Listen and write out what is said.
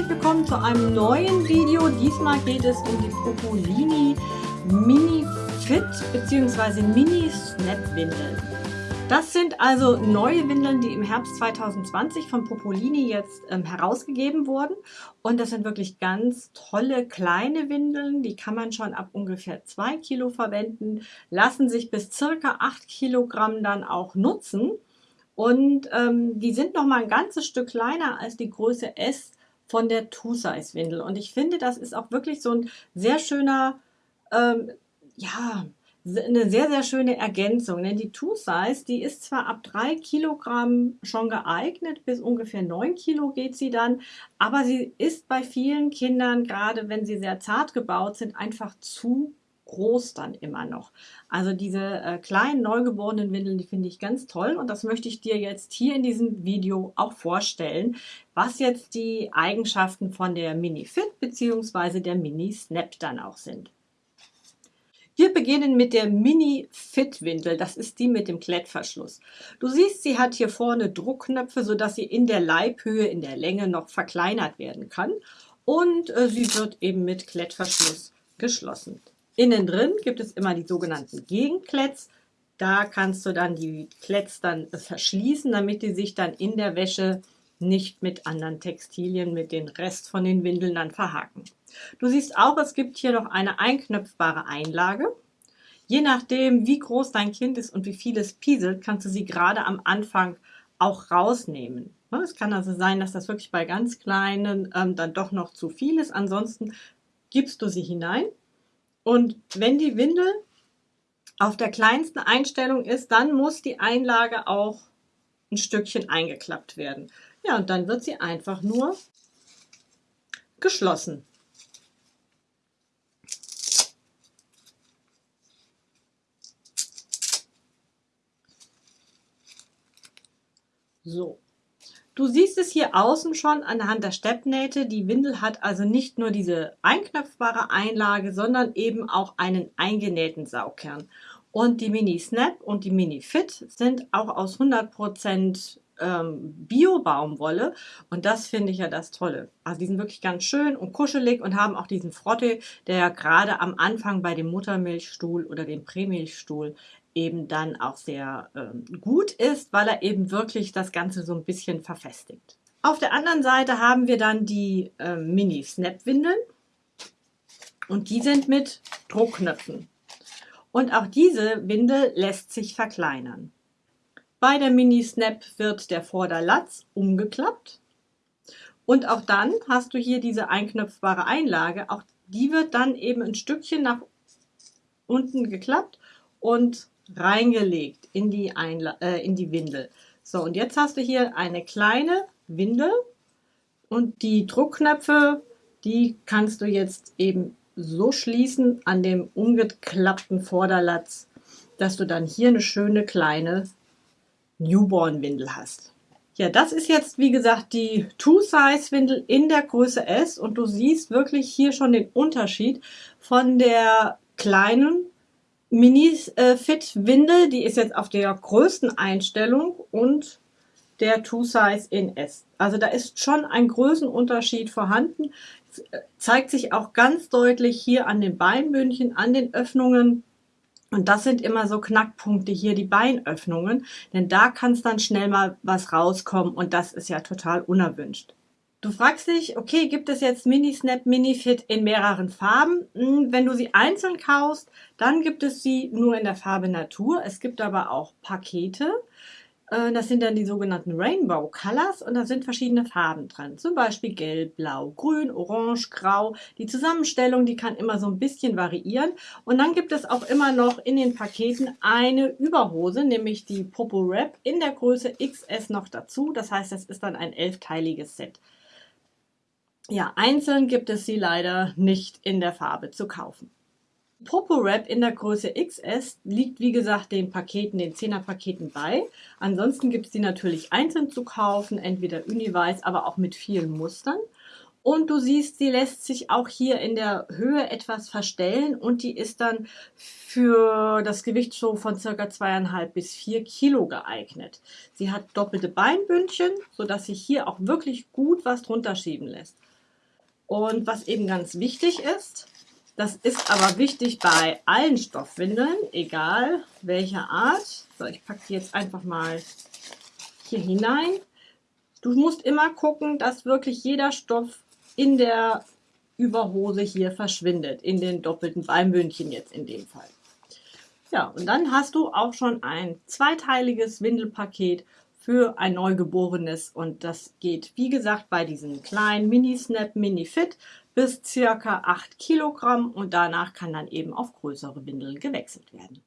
herzlich willkommen zu einem neuen Video. Diesmal geht es um die Propolini Mini Fit bzw. Mini Snap Windeln. Das sind also neue Windeln, die im Herbst 2020 von Popolini jetzt ähm, herausgegeben wurden. Und das sind wirklich ganz tolle kleine Windeln. Die kann man schon ab ungefähr zwei Kilo verwenden, lassen sich bis circa acht Kilogramm dann auch nutzen. Und ähm, die sind noch mal ein ganzes Stück kleiner als die Größe S von der Two-Size-Windel. Und ich finde, das ist auch wirklich so ein sehr schöner, ähm, ja, eine sehr, sehr schöne Ergänzung. Denn die Two-Size, die ist zwar ab 3 Kilogramm schon geeignet, bis ungefähr 9 Kilo geht sie dann, aber sie ist bei vielen Kindern, gerade wenn sie sehr zart gebaut sind, einfach zu groß dann immer noch. Also diese äh, kleinen neugeborenen Windeln, die finde ich ganz toll und das möchte ich dir jetzt hier in diesem Video auch vorstellen, was jetzt die Eigenschaften von der Mini Fit bzw. der Mini Snap dann auch sind. Wir beginnen mit der Mini Fit Windel. Das ist die mit dem Klettverschluss. Du siehst, sie hat hier vorne Druckknöpfe, sodass sie in der Leibhöhe, in der Länge noch verkleinert werden kann. Und äh, sie wird eben mit Klettverschluss geschlossen. Innen drin gibt es immer die sogenannten Gegenkletts. Da kannst du dann die Kletts dann verschließen, damit die sich dann in der Wäsche nicht mit anderen Textilien, mit den Rest von den Windeln dann verhaken. Du siehst auch, es gibt hier noch eine einknöpfbare Einlage. Je nachdem, wie groß dein Kind ist und wie viel es pieselt, kannst du sie gerade am Anfang auch rausnehmen. Es kann also sein, dass das wirklich bei ganz kleinen ähm, dann doch noch zu viel ist. Ansonsten gibst du sie hinein und wenn die Windel auf der kleinsten Einstellung ist, dann muss die Einlage auch ein Stückchen eingeklappt werden. Ja, und dann wird sie einfach nur geschlossen. So, Du siehst es hier außen schon anhand der Steppnähte. Die Windel hat also nicht nur diese einknöpfbare Einlage, sondern eben auch einen eingenähten Saugkern. Und die Mini Snap und die Mini Fit sind auch aus 100% ähm, Bio-Baumwolle und das finde ich ja das Tolle. Also die sind wirklich ganz schön und kuschelig und haben auch diesen Frotte, der ja gerade am Anfang bei dem Muttermilchstuhl oder dem Prämilchstuhl eben dann auch sehr ähm, gut ist, weil er eben wirklich das Ganze so ein bisschen verfestigt. Auf der anderen Seite haben wir dann die äh, Mini-Snap-Windeln und die sind mit Druckknöpfen. Und auch diese Windel lässt sich verkleinern. Bei der Mini-Snap wird der Vorderlatz umgeklappt und auch dann hast du hier diese einknöpfbare Einlage. Auch die wird dann eben ein Stückchen nach unten geklappt und reingelegt in die, Einla äh, in die Windel. So, und jetzt hast du hier eine kleine Windel und die Druckknöpfe, die kannst du jetzt eben so schließen an dem umgeklappten Vorderlatz, dass du dann hier eine schöne kleine Newborn-Windel hast. Ja, das ist jetzt, wie gesagt, die Two-Size-Windel in der Größe S und du siehst wirklich hier schon den Unterschied von der kleinen Mini-Fit-Windel, die ist jetzt auf der größten Einstellung und der Two-Size in S. Also da ist schon ein Größenunterschied vorhanden. Zeigt sich auch ganz deutlich hier an den Beinbündchen, an den Öffnungen. Und das sind immer so Knackpunkte hier, die Beinöffnungen. Denn da kann es dann schnell mal was rauskommen und das ist ja total unerwünscht. Du fragst dich, okay, gibt es jetzt Mini-Snap, Mini-Fit in mehreren Farben? Hm, wenn du sie einzeln kaufst, dann gibt es sie nur in der Farbe Natur. Es gibt aber auch Pakete. Äh, das sind dann die sogenannten Rainbow Colors und da sind verschiedene Farben drin. Zum Beispiel Gelb, Blau, Grün, Orange, Grau. Die Zusammenstellung, die kann immer so ein bisschen variieren. Und dann gibt es auch immer noch in den Paketen eine Überhose, nämlich die Popo Wrap in der Größe XS noch dazu. Das heißt, das ist dann ein elfteiliges Set. Ja, einzeln gibt es sie leider nicht in der Farbe zu kaufen. Popo Wrap in der Größe XS liegt wie gesagt den Paketen, den 10er Paketen bei. Ansonsten gibt es die natürlich einzeln zu kaufen, entweder Uniweiß, aber auch mit vielen Mustern. Und du siehst, sie lässt sich auch hier in der Höhe etwas verstellen und die ist dann für das Gewicht so von circa zweieinhalb bis vier Kilo geeignet. Sie hat doppelte Beinbündchen, sodass sich hier auch wirklich gut was drunter schieben lässt. Und was eben ganz wichtig ist, das ist aber wichtig bei allen Stoffwindeln, egal welcher Art. So, ich packe die jetzt einfach mal hier hinein. Du musst immer gucken, dass wirklich jeder Stoff in der Überhose hier verschwindet, in den doppelten Beinbündchen jetzt in dem Fall. Ja, und dann hast du auch schon ein zweiteiliges Windelpaket für ein Neugeborenes und das geht, wie gesagt, bei diesen kleinen Mini-Snap, Mini-Fit bis circa 8 Kilogramm und danach kann dann eben auf größere Windeln gewechselt werden.